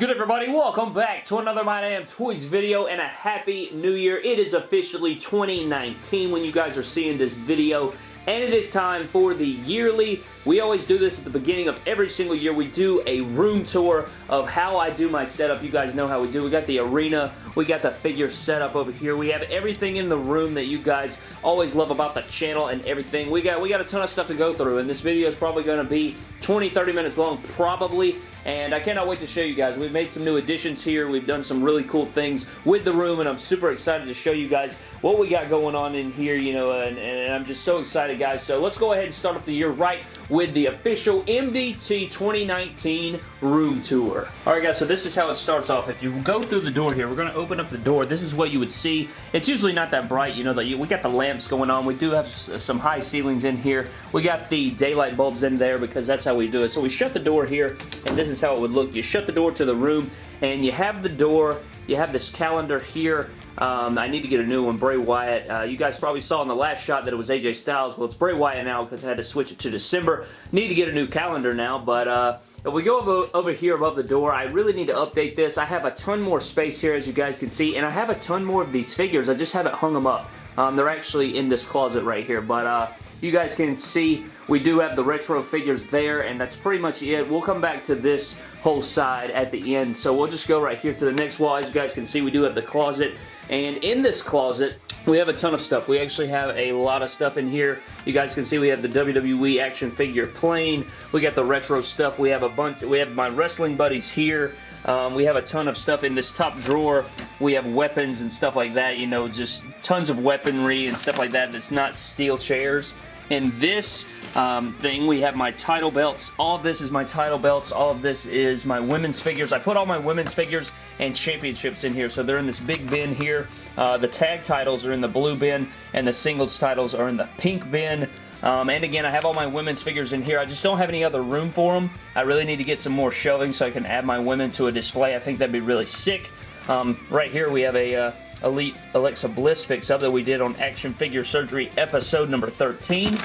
good everybody? Welcome back to another My Damn Toys video and a happy new year. It is officially 2019 when you guys are seeing this video and it is time for the yearly we always do this at the beginning of every single year. We do a room tour of how I do my setup. You guys know how we do. We got the arena. We got the figure setup over here. We have everything in the room that you guys always love about the channel and everything. We got, we got a ton of stuff to go through, and this video is probably going to be 20, 30 minutes long, probably, and I cannot wait to show you guys. We've made some new additions here. We've done some really cool things with the room, and I'm super excited to show you guys what we got going on in here, you know, and, and I'm just so excited, guys. So let's go ahead and start off the year right with the official MDT 2019 room tour. Alright guys, so this is how it starts off. If you go through the door here, we're going to open up the door. This is what you would see. It's usually not that bright, you know, the, we got the lamps going on. We do have some high ceilings in here. We got the daylight bulbs in there because that's how we do it. So we shut the door here, and this is how it would look. You shut the door to the room, and you have the door, you have this calendar here, um, I need to get a new one, Bray Wyatt. Uh, you guys probably saw in the last shot that it was AJ Styles. Well, it's Bray Wyatt now because I had to switch it to December. Need to get a new calendar now, but uh, if we go over, here above the door, I really need to update this. I have a ton more space here, as you guys can see, and I have a ton more of these figures. I just haven't hung them up. Um, they're actually in this closet right here, but uh, you guys can see we do have the retro figures there, and that's pretty much it. We'll come back to this whole side at the end, so we'll just go right here to the next wall. As you guys can see, we do have the closet, and in this closet, we have a ton of stuff. We actually have a lot of stuff in here. You guys can see we have the WWE action figure plane. We got the retro stuff. We have a bunch. We have my wrestling buddies here. Um, we have a ton of stuff in this top drawer. We have weapons and stuff like that. You know, just tons of weaponry and stuff like that that's not steel chairs. In this um, thing, we have my title belts. All of this is my title belts. All of this is my women's figures. I put all my women's figures and championships in here, so they're in this big bin here. Uh, the tag titles are in the blue bin, and the singles titles are in the pink bin. Um, and again, I have all my women's figures in here. I just don't have any other room for them. I really need to get some more shelving so I can add my women to a display. I think that'd be really sick. Um, right here, we have a... Uh, Elite Alexa Bliss fix-up that we did on Action Figure Surgery episode number 13.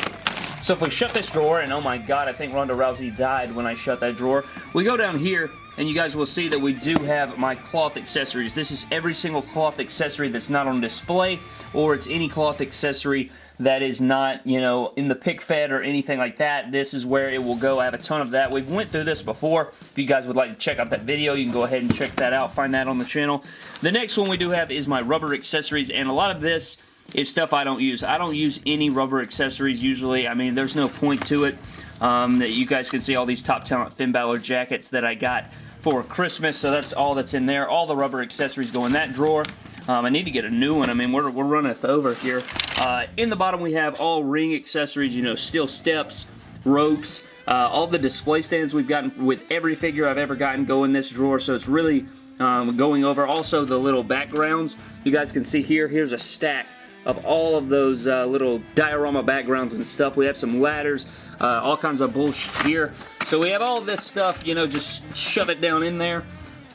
So if we shut this drawer, and oh my god, I think Ronda Rousey died when I shut that drawer, we go down here, and you guys will see that we do have my cloth accessories. This is every single cloth accessory that's not on display, or it's any cloth accessory that is not, you know, in the pick fed or anything like that. This is where it will go. I have a ton of that. We've went through this before. If you guys would like to check out that video, you can go ahead and check that out. Find that on the channel. The next one we do have is my rubber accessories, and a lot of this is stuff I don't use. I don't use any rubber accessories usually. I mean, there's no point to it. Um, you guys can see all these Top Talent Finn Balor jackets that I got for Christmas, so that's all that's in there. All the rubber accessories go in that drawer. Um, I need to get a new one. I mean, we're, we're running over here. Uh, in the bottom, we have all ring accessories, you know, steel steps, ropes, uh, all the display stands we've gotten with every figure I've ever gotten go in this drawer, so it's really um, going over. Also, the little backgrounds. You guys can see here, here's a stack of all of those uh, little diorama backgrounds and stuff. We have some ladders, uh, all kinds of bullshit here. So we have all this stuff, you know, just shove it down in there.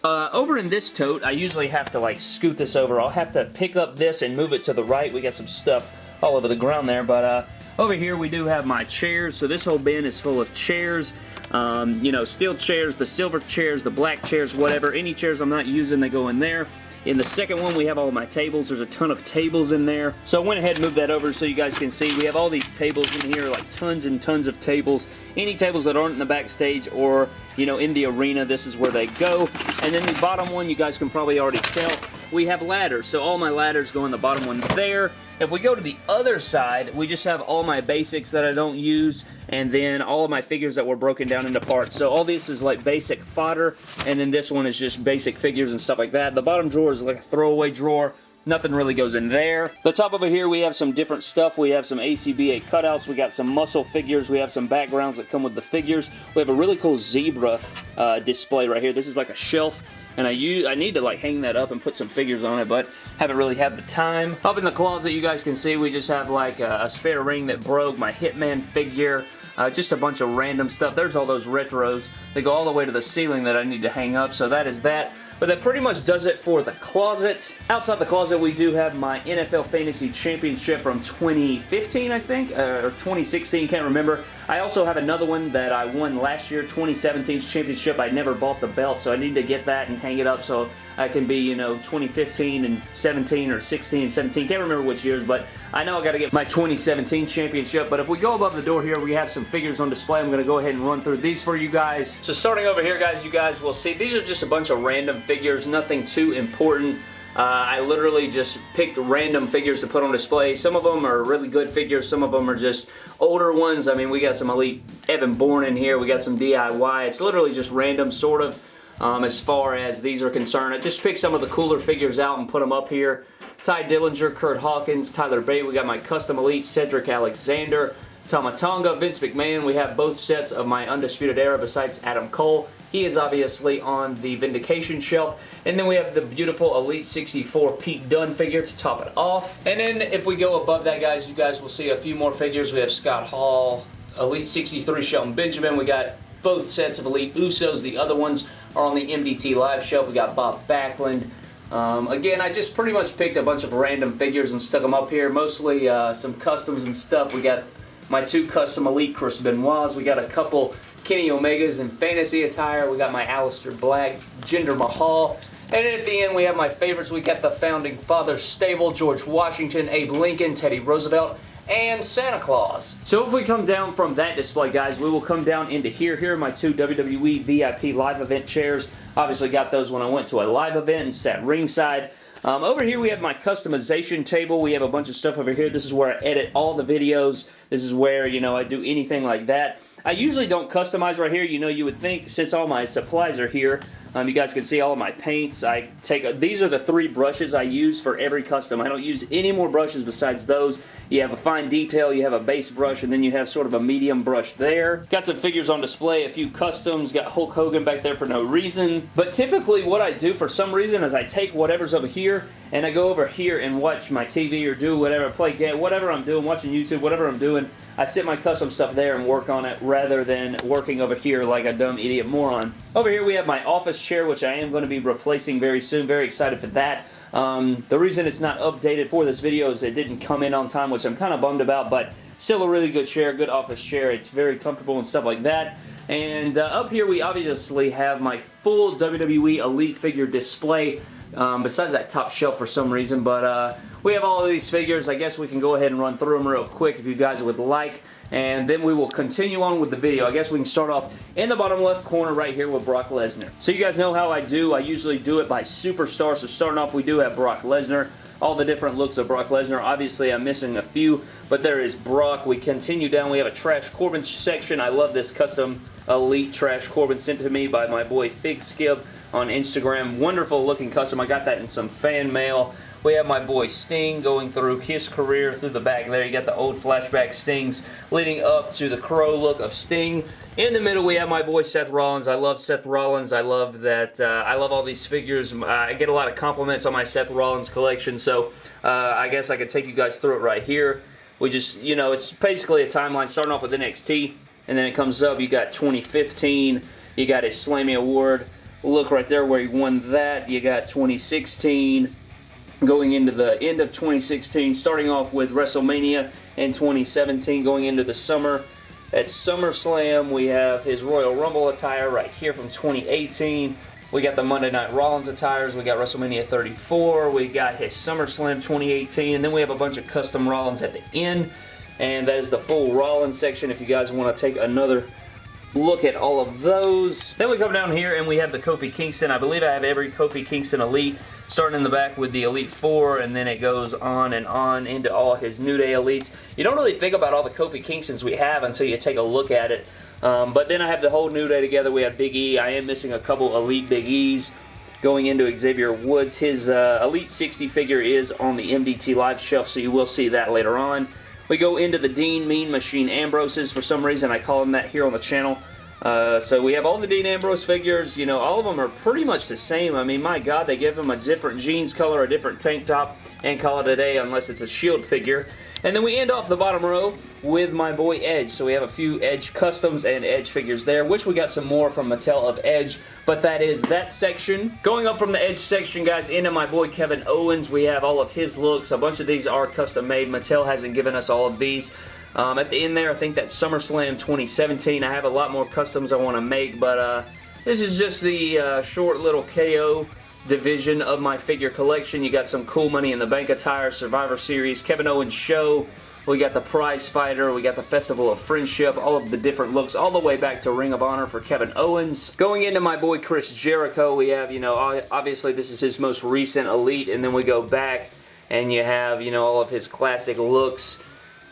Uh, over in this tote, I usually have to like scoot this over. I'll have to pick up this and move it to the right. We got some stuff all over the ground there, but uh, over here we do have my chairs. So this whole bin is full of chairs. Um, you know, steel chairs, the silver chairs, the black chairs, whatever. Any chairs I'm not using, they go in there. In the second one, we have all my tables. There's a ton of tables in there. So I went ahead and moved that over so you guys can see. We have all these tables in here, like tons and tons of tables. Any tables that aren't in the backstage or, you know, in the arena, this is where they go. And then the bottom one, you guys can probably already tell, we have ladders. So all my ladders go in the bottom one there. If we go to the other side, we just have all my basics that I don't use, and then all of my figures that were broken down into parts. So all this is like basic fodder, and then this one is just basic figures and stuff like that. The bottom drawer is like a throwaway drawer. Nothing really goes in there. The top over here, we have some different stuff. We have some ACBA cutouts. We got some muscle figures. We have some backgrounds that come with the figures. We have a really cool zebra uh, display right here. This is like a shelf and I use I need to like hang that up and put some figures on it, but haven't really had the time. Up in the closet, you guys can see we just have like a, a spare ring that broke, my Hitman figure, uh, just a bunch of random stuff. There's all those retros. They go all the way to the ceiling that I need to hang up, so that is that. But that pretty much does it for the closet. Outside the closet, we do have my NFL Fantasy Championship from 2015, I think, uh, or 2016, can't remember. I also have another one that I won last year, 2017's championship. I never bought the belt, so I need to get that and hang it up so I can be, you know, 2015 and 17 or 16 and 17. Can't remember which years, but I know I got to get my 2017 championship. But if we go above the door here, we have some figures on display. I'm going to go ahead and run through these for you guys. So starting over here, guys, you guys will see these are just a bunch of random figures, nothing too important. Uh, I literally just picked random figures to put on display. Some of them are really good figures. Some of them are just older ones. I mean, we got some Elite Evan Bourne in here. We got some DIY. It's literally just random, sort of, um, as far as these are concerned. I just picked some of the cooler figures out and put them up here. Tye Dillinger, Curt Hawkins, Tyler Bate. We got my Custom Elite, Cedric Alexander, Tama Tonga, Vince McMahon. We have both sets of my Undisputed Era besides Adam Cole. He is obviously on the Vindication shelf. And then we have the beautiful Elite 64 Pete Dunne figure to top it off. And then if we go above that, guys, you guys will see a few more figures. We have Scott Hall, Elite 63 Shelton Benjamin. We got both sets of Elite Usos. The other ones are on the MDT Live shelf. We got Bob Backlund. Um, again, I just pretty much picked a bunch of random figures and stuck them up here. Mostly uh, some customs and stuff. We got my two custom Elite Chris Benoit's. We got a couple Kenny Omegas in fantasy attire. We got my Aleister Black, Jinder Mahal. And at the end, we have my favorites. We got the Founding Fathers stable, George Washington, Abe Lincoln, Teddy Roosevelt, and Santa Claus. So if we come down from that display, guys, we will come down into here. Here are my two WWE VIP live event chairs. Obviously got those when I went to a live event and sat ringside. Um, over here we have my customization table. We have a bunch of stuff over here. This is where I edit all the videos. This is where, you know, I do anything like that. I usually don't customize right here. You know, you would think since all my supplies are here, um, you guys can see all of my paints. I take a, These are the three brushes I use for every custom. I don't use any more brushes besides those. You have a fine detail, you have a base brush, and then you have sort of a medium brush there. Got some figures on display, a few customs. Got Hulk Hogan back there for no reason. But typically what I do for some reason is I take whatever's over here and I go over here and watch my TV or do whatever, play game, whatever I'm doing, watching YouTube, whatever I'm doing, I sit my custom stuff there and work on it rather than working over here like a dumb idiot moron. Over here we have my office chair, which I am going to be replacing very soon. Very excited for that. Um, the reason it's not updated for this video is it didn't come in on time, which I'm kind of bummed about, but still a really good chair, good office chair. It's very comfortable and stuff like that. And uh, up here we obviously have my full WWE Elite figure display um, besides that top shelf for some reason. But uh, we have all of these figures. I guess we can go ahead and run through them real quick if you guys would like. And then we will continue on with the video. I guess we can start off in the bottom left corner right here with Brock Lesnar. So you guys know how I do. I usually do it by superstar. So starting off, we do have Brock Lesnar all the different looks of Brock Lesnar. Obviously, I'm missing a few, but there is Brock. We continue down. We have a Trash Corbin section. I love this custom Elite Trash Corbin sent to me by my boy Fig Skip on Instagram. Wonderful looking custom. I got that in some fan mail. We have my boy Sting going through his career through the back there. You got the old flashback Stings leading up to the Crow look of Sting. In the middle, we have my boy Seth Rollins. I love Seth Rollins. I love that. Uh, I love all these figures. I get a lot of compliments on my Seth Rollins collection, so uh, I guess I could take you guys through it right here. We just, you know, it's basically a timeline starting off with NXT, and then it comes up. You got 2015. You got his Slammy Award look right there where he won that. You got 2016 going into the end of 2016, starting off with WrestleMania in 2017, going into the summer. At SummerSlam, we have his Royal Rumble attire right here from 2018. We got the Monday Night Rollins attires. We got WrestleMania 34. We got his SummerSlam 2018. And then we have a bunch of custom Rollins at the end. And that is the full Rollins section if you guys want to take another look at all of those. Then we come down here and we have the Kofi Kingston. I believe I have every Kofi Kingston Elite starting in the back with the Elite Four, and then it goes on and on into all his New Day Elites. You don't really think about all the Kofi Kingstons we have until you take a look at it. Um, but then I have the whole New Day together. We have Big E. I am missing a couple Elite Big E's going into Xavier Woods. His uh, Elite 60 figure is on the MDT Live shelf, so you will see that later on. We go into the Dean Mean Machine Ambroses. For some reason, I call him that here on the channel. Uh, so we have all the Dean Ambrose figures. You know, all of them are pretty much the same. I mean, my God, they give him a different jeans color, a different tank top, and call it a day unless it's a Shield figure. And then we end off the bottom row with my boy Edge. So we have a few Edge customs and Edge figures there. Wish we got some more from Mattel of Edge, but that is that section. Going up from the Edge section, guys, into my boy Kevin Owens, we have all of his looks. A bunch of these are custom made. Mattel hasn't given us all of these. Um, at the end there, I think that's SummerSlam 2017. I have a lot more customs I want to make, but uh, this is just the uh, short little KO division of my figure collection. You got some cool Money in the Bank attire, Survivor Series, Kevin Owens Show, we got the Prize Fighter, we got the Festival of Friendship, all of the different looks, all the way back to Ring of Honor for Kevin Owens. Going into my boy Chris Jericho, we have, you know, obviously this is his most recent Elite, and then we go back and you have, you know, all of his classic looks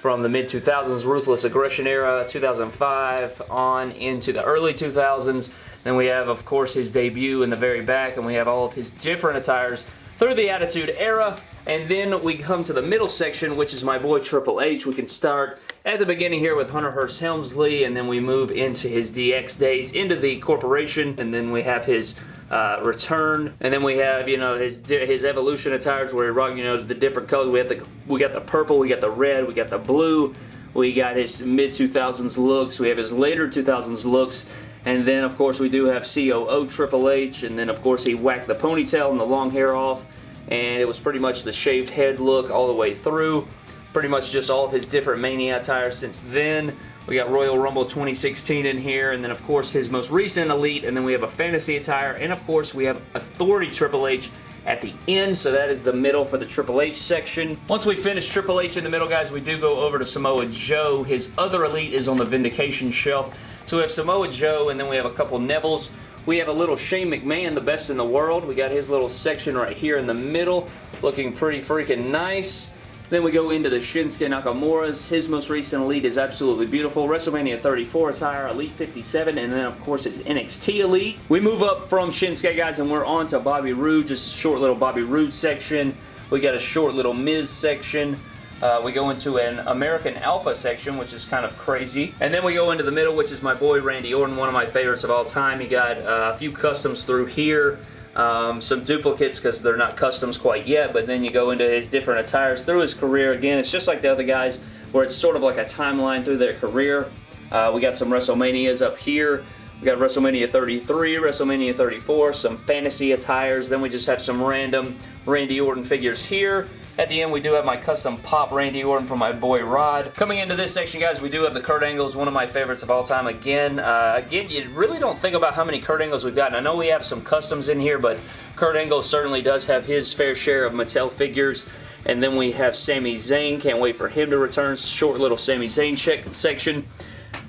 from the mid-2000s Ruthless Aggression era, 2005 on into the early 2000s. Then we have, of course, his debut in the very back, and we have all of his different attires through the Attitude Era. And then we come to the middle section, which is my boy Triple H. We can start at the beginning here with Hunter Hearst Helmsley, and then we move into his DX days, into the corporation, and then we have his uh, return, and then we have you know his his evolution attires where he rock you know the different colors. We have the we got the purple, we got the red, we got the blue, we got his mid 2000s looks, we have his later 2000s looks, and then of course we do have COO Triple H, and then of course he whacked the ponytail and the long hair off, and it was pretty much the shaved head look all the way through. Pretty much just all of his different Mania attire since then. We got Royal Rumble 2016 in here, and then of course his most recent Elite, and then we have a Fantasy attire, and of course we have Authority Triple H at the end, so that is the middle for the Triple H section. Once we finish Triple H in the middle, guys, we do go over to Samoa Joe. His other Elite is on the Vindication shelf. So we have Samoa Joe, and then we have a couple Nevilles. We have a little Shane McMahon, the best in the world. We got his little section right here in the middle, looking pretty freaking nice. Then we go into the Shinsuke Nakamura's. His most recent Elite is absolutely beautiful. WrestleMania 34 attire, Elite 57, and then of course his NXT Elite. We move up from Shinsuke, guys, and we're on to Bobby Roode. Just a short little Bobby Roode section. We got a short little Miz section. Uh, we go into an American Alpha section, which is kind of crazy. And then we go into the middle, which is my boy Randy Orton, one of my favorites of all time. He got uh, a few customs through here. Um, some duplicates because they're not customs quite yet, but then you go into his different attires through his career. Again, it's just like the other guys where it's sort of like a timeline through their career. Uh, we got some WrestleManias up here. We got WrestleMania 33, WrestleMania 34, some fantasy attires. Then we just have some random Randy Orton figures here. At the end, we do have my custom pop Randy Orton from my boy Rod. Coming into this section, guys, we do have the Kurt Angles, one of my favorites of all time. Again, uh, again, you really don't think about how many Kurt Angles we've got. I know we have some customs in here, but Kurt Angle certainly does have his fair share of Mattel figures. And then we have Sami Zayn. Can't wait for him to return. Short little Sami Zayn check section.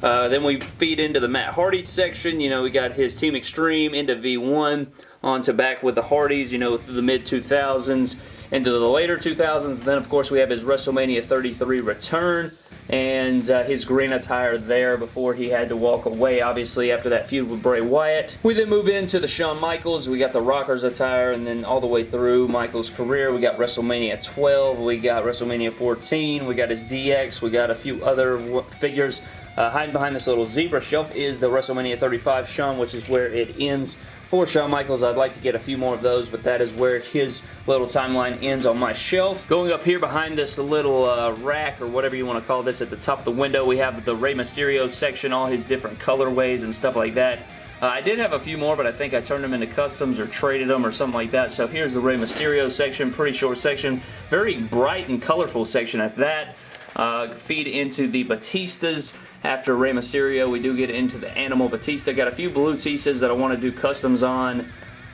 Uh, then we feed into the Matt Hardy section. You know, we got his Team Extreme into V1 on to back with the Hardys, you know, through the mid-2000s into the later 2000s. Then, of course, we have his WrestleMania 33 return and uh, his green attire there before he had to walk away, obviously, after that feud with Bray Wyatt. We then move into the Shawn Michaels. We got the Rockers attire, and then all the way through Michaels' career, we got WrestleMania 12, we got WrestleMania 14, we got his DX, we got a few other figures. Uh, hiding behind this little zebra shelf is the WrestleMania 35 Shawn, which is where it ends for Shawn Michaels. I'd like to get a few more of those, but that is where his little timeline ends on my shelf. Going up here behind this little uh, rack, or whatever you want to call this, at the top of the window, we have the Rey Mysterio section, all his different colorways and stuff like that. Uh, I did have a few more, but I think I turned them into customs or traded them or something like that. So here's the Rey Mysterio section, pretty short section. Very bright and colorful section at that. Uh, feed into the Batistas after Rey Mysterio. We do get into the Animal Batista. Got a few blue Batistas that I want to do customs on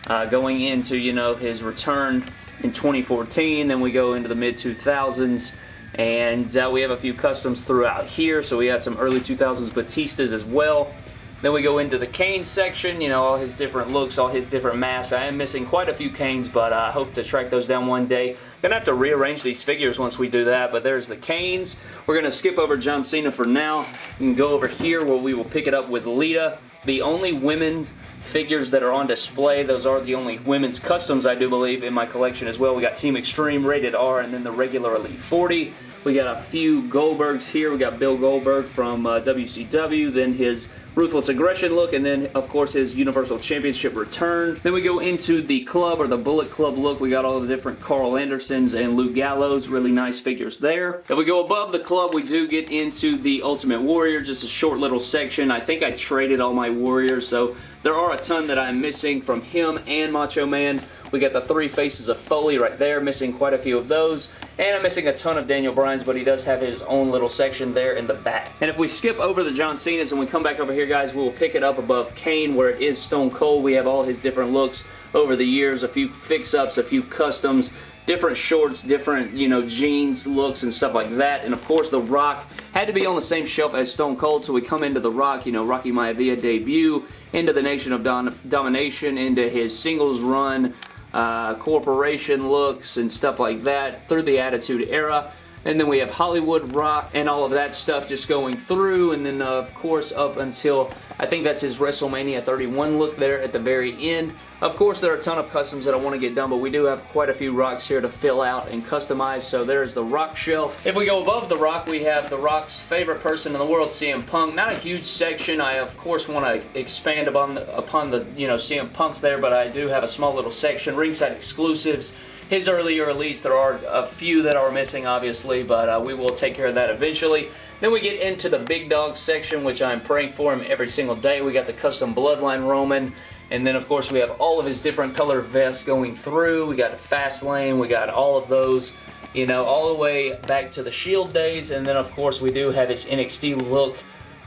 uh, going into, you know, his return in 2014. Then we go into the mid-2000s. And uh, we have a few customs throughout here. So we had some early 2000s Batistas as well. Then we go into the Kane section, you know, all his different looks, all his different masks. I am missing quite a few Kanes, but I hope to track those down one day. Gonna have to rearrange these figures once we do that, but there's the Kanes. We're gonna skip over John Cena for now. You can go over here where we will pick it up with Lita. The only women figures that are on display. Those are the only women's customs, I do believe, in my collection as well. We got Team Extreme, Rated R, and then the regular Elite 40. We got a few Goldbergs here. We got Bill Goldberg from uh, WCW, then his Ruthless Aggression look, and then, of course, his Universal Championship return. Then we go into the club, or the Bullet Club look. We got all the different Karl Andersons and Luke Gallows. Really nice figures there. If we go above the club, we do get into the Ultimate Warrior, just a short little section. I think I traded all my Warriors, so there are a ton that I'm missing from him and Macho Man. We got the three faces of Foley right there, missing quite a few of those. And I'm missing a ton of Daniel Bryan's, but he does have his own little section there in the back. And if we skip over the John Cena's and we come back over here, guys, we'll pick it up above Kane where it is Stone Cold. We have all his different looks over the years, a few fix-ups, a few customs, different shorts, different, you know, jeans looks and stuff like that. And of course, The Rock had to be on the same shelf as Stone Cold, so we come into The Rock, you know, Rocky Maivia debut, into the Nation of Don Domination, into his singles run, uh, corporation looks and stuff like that through the Attitude Era. And then we have Hollywood Rock and all of that stuff just going through. And then, of course, up until, I think that's his WrestleMania 31 look there at the very end. Of course, there are a ton of customs that I want to get done, but we do have quite a few rocks here to fill out and customize. So there's the rock shelf. If we go above the rock, we have the rock's favorite person in the world, CM Punk. Not a huge section. I, of course, want to expand upon the, upon the, you know, CM Punk's there, but I do have a small little section. Ringside exclusives his earlier release. There are a few that are missing, obviously, but uh, we will take care of that eventually. Then we get into the big dog section, which I'm praying for him every single day. We got the custom Bloodline Roman. And then, of course, we have all of his different color vests going through. We got a fast lane. We got all of those, you know, all the way back to the Shield days. And then, of course, we do have his NXT look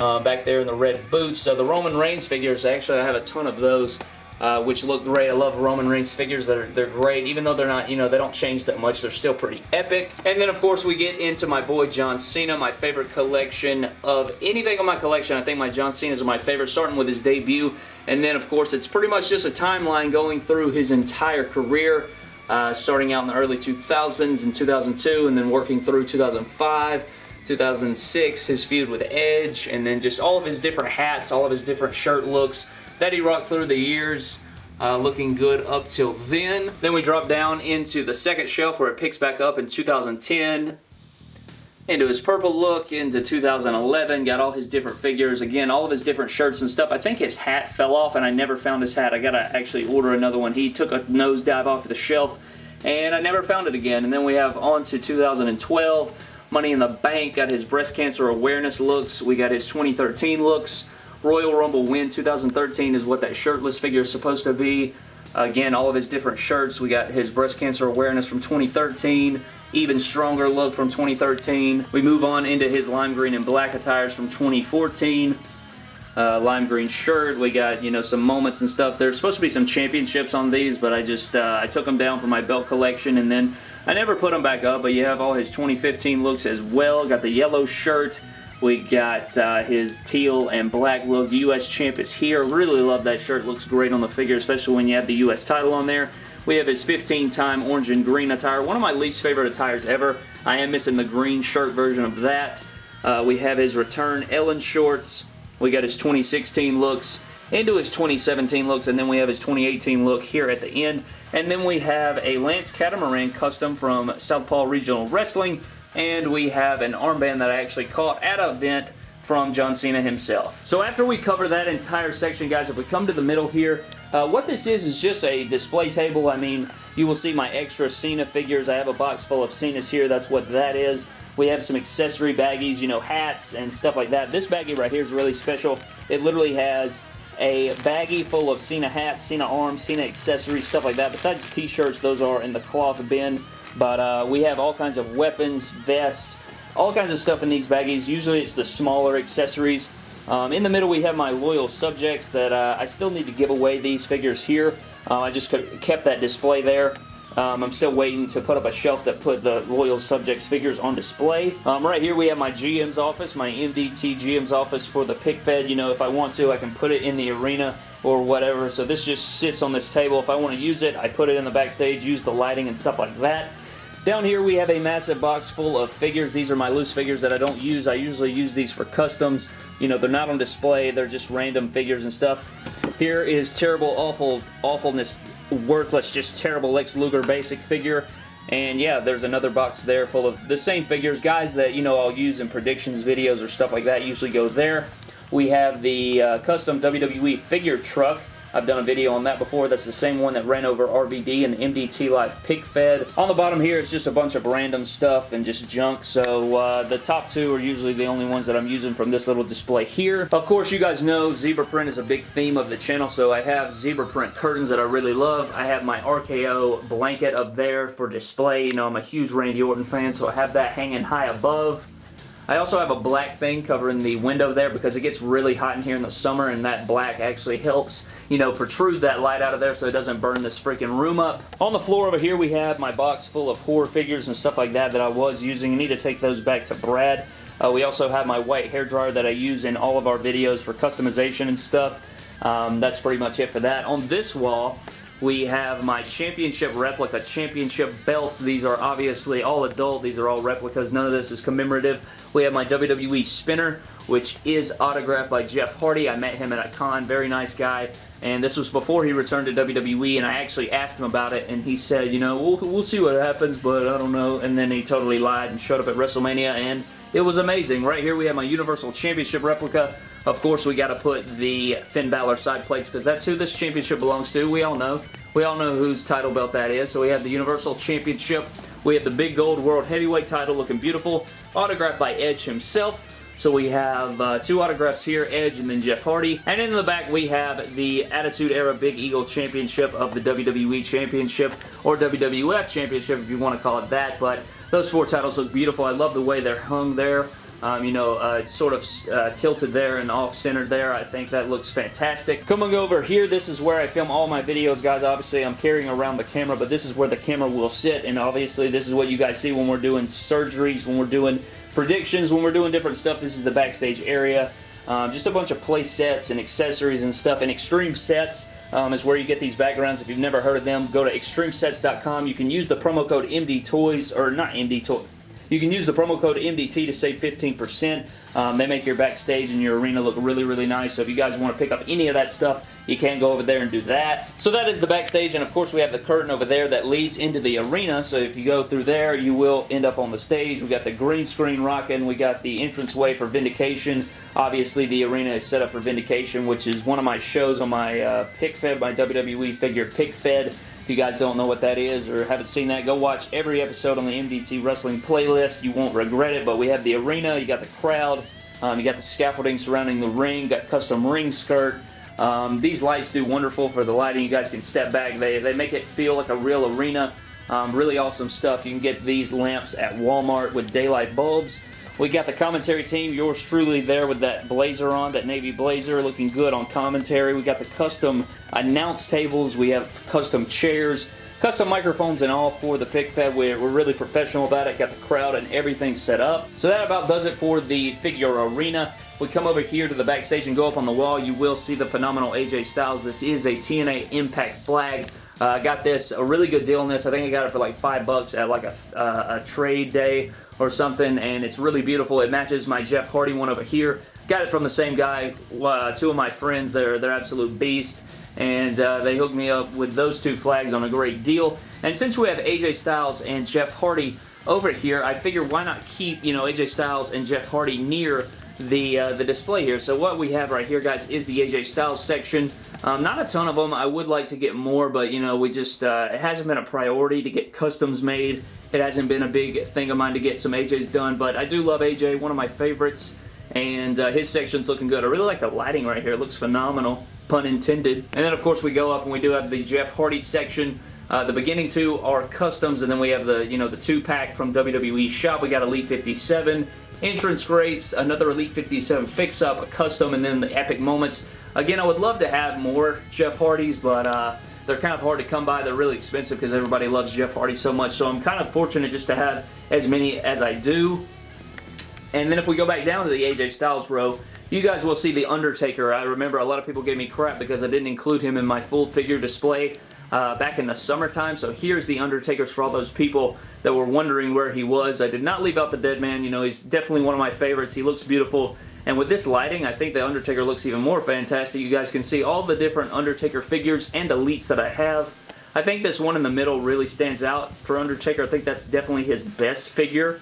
uh, back there in the red boots. So the Roman Reigns figures, actually, I have a ton of those uh, which look great. I love Roman Reigns figures. They're, they're great. Even though they're not, you know, they don't change that much, they're still pretty epic. And then, of course, we get into my boy John Cena, my favorite collection of anything on my collection. I think my John Cena's are my favorite, starting with his debut. And then, of course, it's pretty much just a timeline going through his entire career. Uh, starting out in the early 2000s and 2002 and then working through 2005 2006, his feud with Edge, and then just all of his different hats, all of his different shirt looks, that he rocked through the years. Uh, looking good up till then. Then we drop down into the second shelf where it picks back up in 2010 into his purple look into 2011 got all his different figures. Again all of his different shirts and stuff. I think his hat fell off and I never found his hat. I gotta actually order another one. He took a nosedive off of the shelf and I never found it again. And then we have on to 2012 Money in the Bank. Got his breast cancer awareness looks. We got his 2013 looks Royal Rumble win 2013 is what that shirtless figure is supposed to be. Again, all of his different shirts. We got his breast cancer awareness from 2013, even stronger look from 2013. We move on into his lime green and black attires from 2014. Uh, lime green shirt. We got, you know, some moments and stuff. There's supposed to be some championships on these, but I just, uh, I took them down for my belt collection, and then I never put them back up, but you have all his 2015 looks as well. Got the yellow shirt, we got uh, his teal and black look. U.S. champ is here. Really love that shirt. Looks great on the figure, especially when you have the U.S. title on there. We have his 15-time orange and green attire. One of my least favorite attires ever. I am missing the green shirt version of that. Uh, we have his return Ellen shorts. We got his 2016 looks into his 2017 looks, and then we have his 2018 look here at the end. And then we have a Lance Catamaran custom from Southpaw Regional Wrestling and we have an armband that I actually caught at an event from John Cena himself. So after we cover that entire section, guys, if we come to the middle here, uh, what this is is just a display table. I mean, you will see my extra Cena figures. I have a box full of Cena's here. That's what that is. We have some accessory baggies, you know, hats and stuff like that. This baggie right here is really special. It literally has a baggie full of Cena hats, Cena arms, Cena accessories, stuff like that. Besides t-shirts, those are in the cloth bin. But uh, we have all kinds of weapons, vests, all kinds of stuff in these baggies. Usually it's the smaller accessories. Um, in the middle we have my loyal subjects that uh, I still need to give away these figures here. Uh, I just kept that display there. Um, I'm still waiting to put up a shelf that put the Loyal Subjects figures on display. Um, right here we have my GM's office, my MDT GM's office for the pick fed. You know, if I want to, I can put it in the arena or whatever. So this just sits on this table. If I want to use it, I put it in the backstage, use the lighting and stuff like that. Down here we have a massive box full of figures. These are my loose figures that I don't use. I usually use these for customs. You know, they're not on display. They're just random figures and stuff. Here is terrible, awful, awfulness, worthless, just terrible Lex Luger basic figure. And yeah, there's another box there full of the same figures. Guys that, you know, I'll use in predictions videos or stuff like that usually go there. We have the uh, custom WWE figure truck. I've done a video on that before. That's the same one that ran over RVD and the MDT Live Pick Fed. On the bottom here, it's just a bunch of random stuff and just junk. So uh, the top two are usually the only ones that I'm using from this little display here. Of course, you guys know zebra print is a big theme of the channel. So I have zebra print curtains that I really love. I have my RKO blanket up there for display. You know, I'm a huge Randy Orton fan, so I have that hanging high above. I also have a black thing covering the window there because it gets really hot in here in the summer and that black actually helps, you know, protrude that light out of there so it doesn't burn this freaking room up. On the floor over here we have my box full of horror figures and stuff like that that I was using. I need to take those back to Brad. Uh, we also have my white hair dryer that I use in all of our videos for customization and stuff. Um, that's pretty much it for that. On this wall, we have my championship replica championship belts. These are obviously all adult. These are all replicas. None of this is commemorative. We have my WWE spinner, which is autographed by Jeff Hardy. I met him at a con. Very nice guy. And this was before he returned to WWE, and I actually asked him about it, and he said, you know, we'll, we'll see what happens, but I don't know. And then he totally lied and showed up at WrestleMania, and it was amazing. Right here we have my Universal Championship replica. Of course, we got to put the Finn Balor side plates because that's who this championship belongs to. We all know. We all know whose title belt that is. So we have the Universal Championship. We have the big gold World Heavyweight title looking beautiful. Autographed by Edge himself. So we have uh, two autographs here, Edge and then Jeff Hardy. And in the back we have the Attitude Era Big Eagle Championship of the WWE Championship or WWF Championship if you want to call it that. But those four titles look beautiful. I love the way they're hung there. Um, you know, uh, sort of uh, tilted there and off-centered there. I think that looks fantastic. Coming over here, this is where I film all my videos, guys. Obviously, I'm carrying around the camera, but this is where the camera will sit, and obviously, this is what you guys see when we're doing surgeries, when we're doing predictions, when we're doing different stuff. This is the backstage area. Um, just a bunch of play sets and accessories and stuff. And Extreme Sets um, is where you get these backgrounds. If you've never heard of them, go to extremesets.com. You can use the promo code MD Toys, or not MD Toys, you can use the promo code MDT to save 15%. Um, they make your backstage and your arena look really, really nice. So if you guys want to pick up any of that stuff, you can go over there and do that. So that is the backstage, and of course we have the curtain over there that leads into the arena. So if you go through there, you will end up on the stage. We got the green screen rocking. We got the entranceway for Vindication. Obviously, the arena is set up for Vindication, which is one of my shows on my uh, Pick Fed, my WWE figure Pick Fed. If you guys don't know what that is or haven't seen that, go watch every episode on the MDT Wrestling playlist. You won't regret it, but we have the arena, you got the crowd, um, you got the scaffolding surrounding the ring, got custom ring skirt. Um, these lights do wonderful for the lighting. You guys can step back. They, they make it feel like a real arena. Um, really awesome stuff. You can get these lamps at Walmart with daylight bulbs. We got the commentary team, yours truly there with that blazer on, that navy blazer, looking good on commentary. We got the custom announce tables. We have custom chairs, custom microphones and all for the pick fed. We're, we're really professional about it. Got the crowd and everything set up. So that about does it for the figure arena. We come over here to the backstage and go up on the wall. You will see the phenomenal AJ Styles. This is a TNA Impact flag. Uh, I uh, got this, a really good deal on this. I think I got it for like five bucks at like a, uh, a trade day or something, and it's really beautiful. It matches my Jeff Hardy one over here. Got it from the same guy. Uh, two of my friends, they're, they're absolute beast, and uh, they hooked me up with those two flags on a great deal. And since we have AJ Styles and Jeff Hardy over here, I figure why not keep, you know, AJ Styles and Jeff Hardy near the, uh, the display here. So what we have right here, guys, is the AJ Styles section. Um, not a ton of them. I would like to get more, but, you know, we just, uh, it hasn't been a priority to get customs made. It hasn't been a big thing of mine to get some AJs done, but I do love AJ, one of my favorites, and uh, his section's looking good. I really like the lighting right here. It looks phenomenal, pun intended. And then, of course, we go up and we do have the Jeff Hardy section. Uh, the beginning two are customs, and then we have the, you know, the two-pack from WWE Shop. We got Elite 57, entrance greats, another Elite 57 fix-up, a custom, and then the epic moments. Again, I would love to have more Jeff Hardys, but uh, they're kind of hard to come by. They're really expensive because everybody loves Jeff Hardy so much, so I'm kind of fortunate just to have as many as I do. And then if we go back down to the AJ Styles row, you guys will see The Undertaker. I remember a lot of people gave me crap because I didn't include him in my full figure display. uh, back in the summertime. So here's The Undertaker's for all those people that were wondering where he was. I did not leave out the dead man. You know, he's definitely one of my favorites. He looks beautiful. And with this lighting, I think The Undertaker looks even more fantastic. You guys can see all the different Undertaker figures and elites that I have. I think this one in the middle really stands out for Undertaker. I think that's definitely his best figure.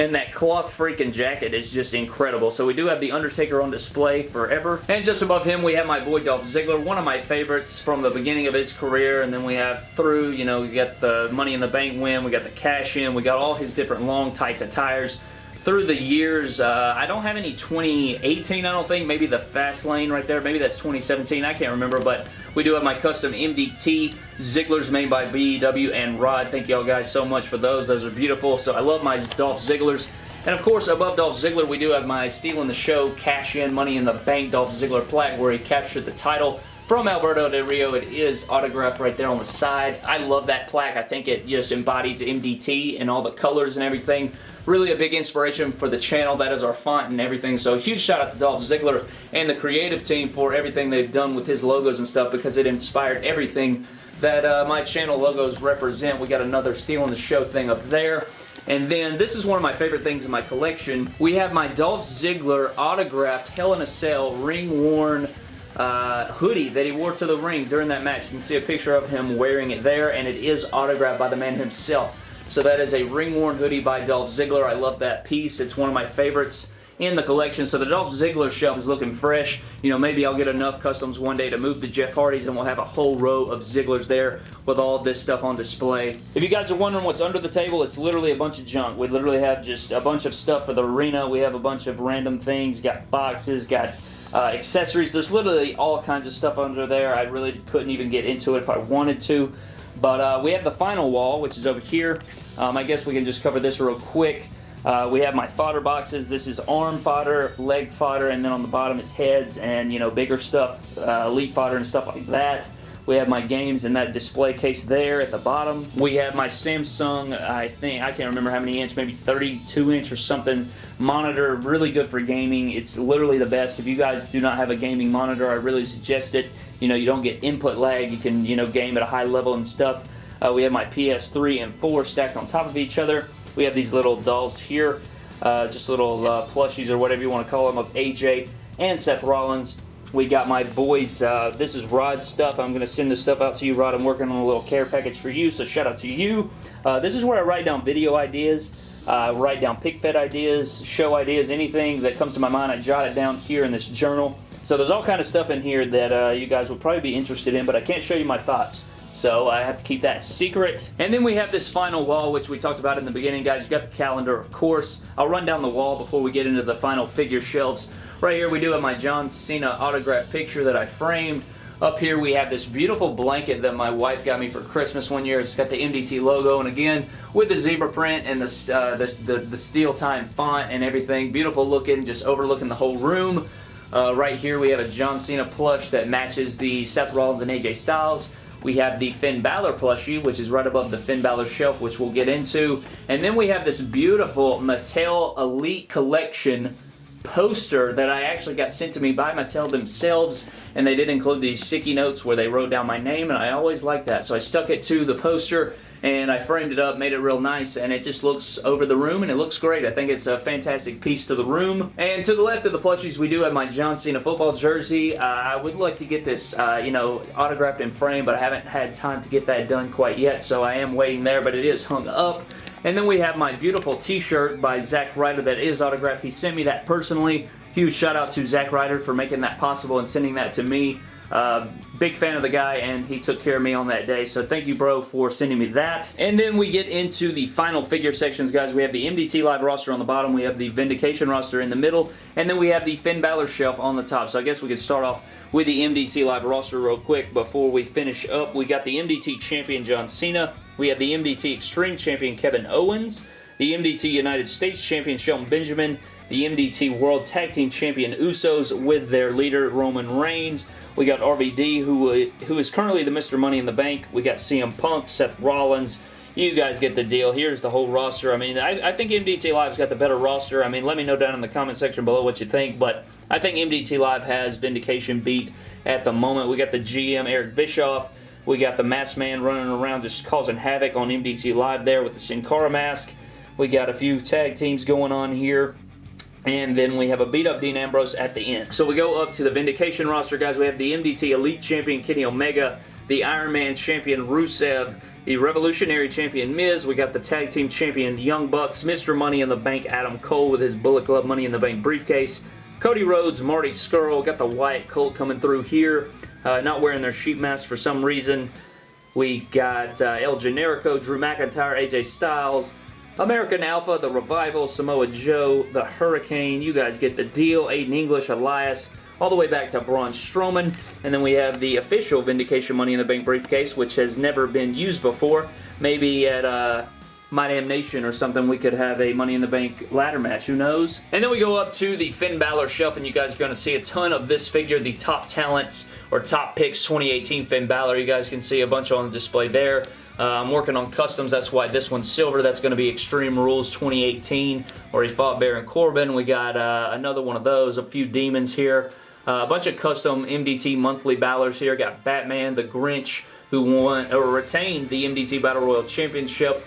And that cloth freaking jacket is just incredible. So we do have The Undertaker on display forever. And just above him, we have my boy Dolph Ziggler, one of my favorites from the beginning of his career. And then we have through, you know, we got the Money in the Bank win, we got the cash in, we got all his different long tights attires through the years. Uh, I don't have any 2018, I don't think. Maybe the Fast Lane right there. Maybe that's 2017. I can't remember, but we do have my custom MDT Ziggler's made by BEW and Rod. Thank y'all guys so much for those. Those are beautiful. So I love my Dolph Ziggler's. And of course, above Dolph Ziggler, we do have my Stealing the Show Cash In Money in the Bank Dolph Ziggler plaque where he captured the title from Alberto Del Rio. It is autographed right there on the side. I love that plaque. I think it just embodies MDT and all the colors and everything. Really a big inspiration for the channel. That is our font and everything. So huge shout out to Dolph Ziggler and the creative team for everything they've done with his logos and stuff because it inspired everything that uh, my channel logos represent. We got another Stealing the Show thing up there. And then, this is one of my favorite things in my collection. We have my Dolph Ziggler autographed Hell in a Cell ring-worn uh, hoodie that he wore to the ring during that match. You can see a picture of him wearing it there, and it is autographed by the man himself. So that is a ring-worn hoodie by Dolph Ziggler. I love that piece. It's one of my favorites in the collection. So the Dolph Ziggler shelf is looking fresh. You know, maybe I'll get enough customs one day to move to Jeff Hardy's and we'll have a whole row of Zigglers there with all this stuff on display. If you guys are wondering what's under the table, it's literally a bunch of junk. We literally have just a bunch of stuff for the arena. We have a bunch of random things. Got boxes, got uh, accessories. There's literally all kinds of stuff under there. I really couldn't even get into it if I wanted to. But uh, we have the final wall, which is over here. Um, I guess we can just cover this real quick. Uh, we have my fodder boxes. This is arm fodder, leg fodder, and then on the bottom is heads and, you know, bigger stuff, uh, elite fodder and stuff like that. We have my games in that display case there at the bottom. We have my Samsung, I think, I can't remember how many inch, maybe 32 inch or something, monitor. Really good for gaming. It's literally the best. If you guys do not have a gaming monitor, I really suggest it. You know, you don't get input lag. You can, you know, game at a high level and stuff. Uh, we have my PS3 and 4 stacked on top of each other. We have these little dolls here, uh, just little uh, plushies or whatever you want to call them of AJ and Seth Rollins. We got my boys, uh, this is Rod's stuff. I'm going to send this stuff out to you, Rod. I'm working on a little care package for you, so shout out to you. Uh, this is where I write down video ideas, uh, write down pick fed ideas, show ideas, anything that comes to my mind, I jot it down here in this journal. So there's all kind of stuff in here that uh, you guys would probably be interested in, but I can't show you my thoughts. So I have to keep that secret. And then we have this final wall, which we talked about in the beginning, guys. You got the calendar, of course. I'll run down the wall before we get into the final figure shelves. Right here we do have my John Cena autograph picture that I framed. Up here we have this beautiful blanket that my wife got me for Christmas one year. It's got the MDT logo and again with the zebra print and the, uh, the, the, the, steel time font and everything. Beautiful looking, just overlooking the whole room. Uh, right here we have a John Cena plush that matches the Seth Rollins and AJ Styles. We have the Finn Balor plushie, which is right above the Finn Balor shelf, which we'll get into. And then we have this beautiful Mattel Elite Collection poster that I actually got sent to me by Mattel themselves and they did include these sticky notes where they wrote down my name and I always like that so I stuck it to the poster and I framed it up, made it real nice, and it just looks over the room, and it looks great. I think it's a fantastic piece to the room. And to the left of the plushies, we do have my John Cena football jersey. Uh, I would like to get this, uh, you know, autographed and framed, but I haven't had time to get that done quite yet, so I am waiting there, but it is hung up. And then we have my beautiful t-shirt by Zack Ryder that is autographed. He sent me that personally. Huge shout out to Zack Ryder for making that possible and sending that to me. Uh, big fan of the guy and he took care of me on that day. So thank you, bro, for sending me that. And then we get into the final figure sections, guys. We have the MDT Live roster on the bottom. We have the Vindication roster in the middle. And then we have the Finn Balor shelf on the top. So I guess we could start off with the MDT Live roster real quick before we finish up. We got the MDT Champion John Cena. We have the MDT Extreme Champion Kevin Owens. The MDT United States Champion Shelton Benjamin the MDT World Tag Team Champion Usos with their leader Roman Reigns. We got RVD, who, who is currently the Mr. Money in the Bank. We got CM Punk, Seth Rollins. You guys get the deal. Here's the whole roster. I mean, I, I think MDT Live's got the better roster. I mean, let me know down in the comment section below what you think, but I think MDT Live has Vindication beat at the moment. We got the GM, Eric Bischoff, We got the Masked Man running around just causing havoc on MDT Live there with the Sin Cara mask. We got a few tag teams going on here. And then we have a beat up Dean Ambrose at the end. So we go up to the Vindication roster, guys. We have the MDT Elite Champion Kenny Omega, the Iron Man Champion Rusev, the Revolutionary Champion Miz. We got the Tag Team Champion Young Bucks, Mr. Money in the Bank Adam Cole with his Bullet Club Money in the Bank briefcase. Cody Rhodes, Marty Scurll, got the Wyatt Colt coming through here. Uh, not wearing their sheet masks for some reason. We got uh, El Generico, Drew McIntyre, AJ Styles, American Alpha, The Revival, Samoa Joe, The Hurricane. You guys get the deal. Aiden English, Elias, all the way back to Braun Strowman. And then we have the official Vindication Money in the Bank briefcase, which has never been used before. Maybe at uh, My Damn Nation or something, we could have a Money in the Bank ladder match. Who knows? And then we go up to the Finn Balor shelf, and you guys are going to see a ton of this figure, the top talents or top picks 2018 Finn Balor. You guys can see a bunch on display there. Uh, I'm working on customs. That's why this one's silver. That's going to be Extreme Rules 2018, where he fought Baron Corbin. We got uh, another one of those. A few demons here. Uh, a bunch of custom MDT monthly Balors here. Got Batman, the Grinch, who won or retained the MDT Battle Royal Championship.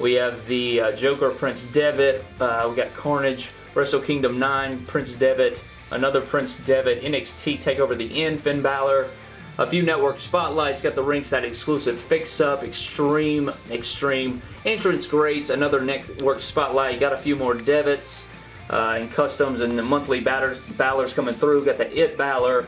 We have the uh, Joker, Prince Devitt. Uh, we got Carnage, Wrestle Kingdom 9, Prince Devitt. Another Prince Devitt, NXT TakeOver the End, Finn Balor a few network spotlights, got the ringside exclusive fix-up, extreme, extreme, entrance greats, another network spotlight, got a few more Devitts, uh, and customs and the monthly batters, Balors coming through, got the It Balor,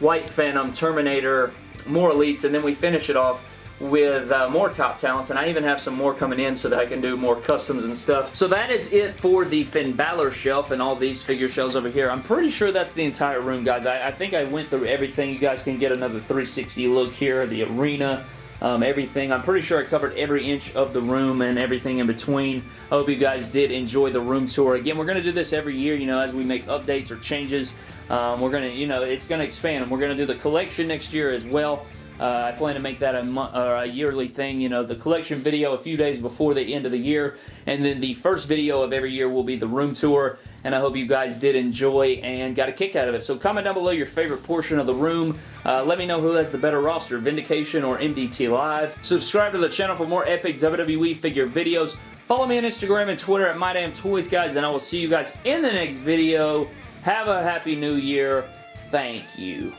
White Phantom, Terminator, more elites, and then we finish it off with uh, more top talents, and I even have some more coming in so that I can do more customs and stuff. So that is it for the Finn Balor shelf and all these figure shelves over here. I'm pretty sure that's the entire room, guys. I, I think I went through everything. You guys can get another 360 look here, the arena, um, everything. I'm pretty sure I covered every inch of the room and everything in between. I hope you guys did enjoy the room tour. Again, we're going to do this every year, you know, as we make updates or changes. Um, we're going to, you know, it's going to expand. And we're going to do the collection next year as well. Uh, I plan to make that a, a, yearly thing, you know, the collection video a few days before the end of the year, and then the first video of every year will be the room tour, and I hope you guys did enjoy and got a kick out of it. So comment down below your favorite portion of the room. Uh, let me know who has the better roster, Vindication or MDT Live. Subscribe to the channel for more epic WWE figure videos. Follow me on Instagram and Twitter at MyDamnToys, guys, and I will see you guys in the next video. Have a happy new year. Thank you.